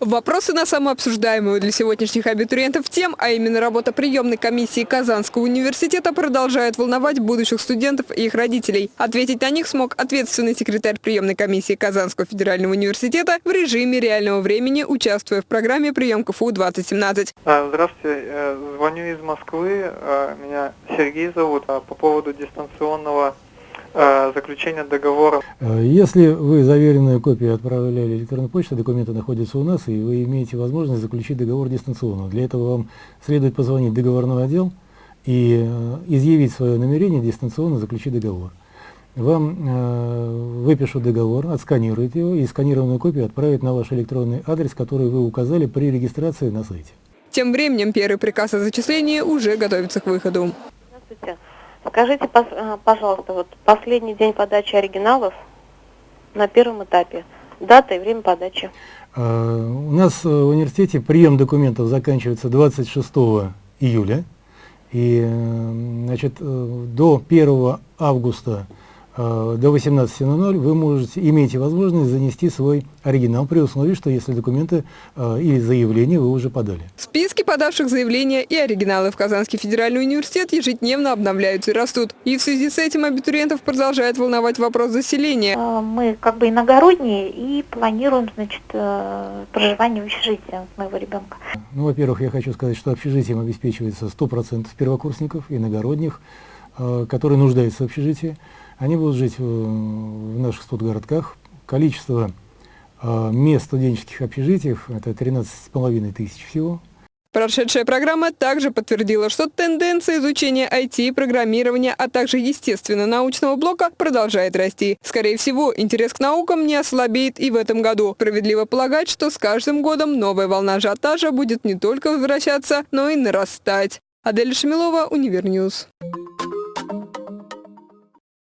Вопросы на самообсуждаемую для сегодняшних абитуриентов тем, а именно работа приемной комиссии Казанского университета продолжает волновать будущих студентов и их родителей. Ответить на них смог ответственный секретарь приемной комиссии Казанского федерального университета в режиме реального времени, участвуя в программе «Прием КФУ-2017». А, Здравствуйте, э, звоню из Москвы, а, меня Сергей зовут, А по поводу дистанционного заключения договора. Э, Если вы заверенную копию отправляли электронной почтой, документы находятся у нас, и вы имеете возможность заключить договор дистанционно. Для этого вам следует позвонить в договорной отдел и э, изъявить свое намерение дистанционно заключить договор. Вам э, выпишут договор, отсканируют его и сканированную копию отправят на ваш электронный адрес, который вы указали при регистрации на сайте. Тем временем первый приказ о зачислении уже готовится к выходу. Скажите, э, пожалуйста, вот последний день подачи оригиналов на первом этапе, дата и время подачи. Э, У нас в университете прием документов заканчивается 26 июля. И э, значит, до 1 августа до 18.00 вы можете, имеете возможность занести свой оригинал при условии, что если документы э, или заявление вы уже подали. Списки подавших заявления и оригиналы в Казанский федеральный университет ежедневно обновляются и растут. И в связи с этим абитуриентов продолжает волновать вопрос заселения. Э, Мы как бы иногородние и планируем, значит, э, проживание в общежитии моего ребенка. Ну, во-первых, я хочу сказать, что общежитием обеспечивается 100% первокурсников, иногородних, э, которые нуждаются в общежитии. Они будут жить в, в наших студгородках. Количество э, мест студенческих общежитиях – это 13,5 тысяч всего. Прошедшая программа также подтвердила, что тенденция изучения IT программирования, а также естественно-научного блока продолжает расти. Скорее всего, интерес к наукам не ослабеет и в этом году. Справедливо полагать, что с каждым годом новая волна ажиотажа будет не только возвращаться, но и нарастать. Адель Шамилова, Univer News.